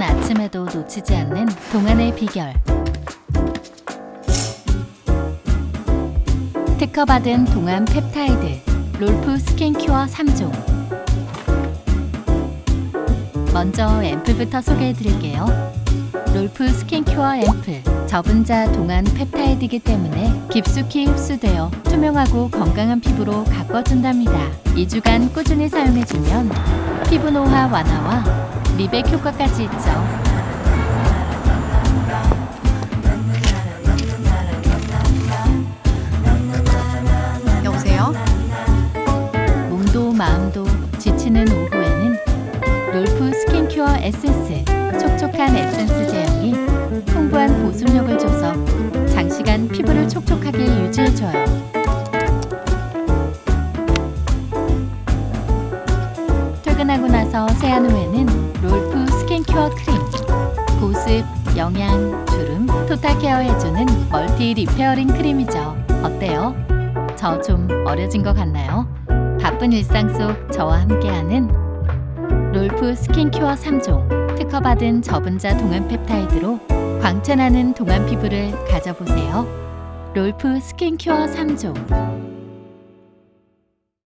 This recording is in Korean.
아침에도 놓치지 않는 동안의 비결. 특허받은 동안 펩타이드 롤프 스킨큐어 3종. 먼저 앰플부터 소개해 드릴게요. 롤프 스킨큐어 앰플. 저분자 동안 펩타이드이기 때문에 깊숙이 흡수되어 투명하고 건강한 피부로 가꿔준답니다. 2주간 꾸준히 사용해주면 피부 노화 완화와 미백 효과까지 있죠. 여보세요? 몸도 마음도 지치는 오후에는 롤프 스킨큐어 에센스 촉촉한 에센스 제형이 풍부한 보습력을 줘서 장시간 피부를 촉촉하게 유지해줘요. 퇴근하고 나서 세안 후에는 영양, 주름, total care 해주는 multi repairing 크림이죠. 어때요? 저 좀 어려진 것 같나요? 바쁜 일상 속 저와 함께하는 롤프 스킨큐어 3종 특허받은 저분자 동안 펩타이드로 광채나는 동안 피부를 가져보세요. 롤프 스킨큐어 3종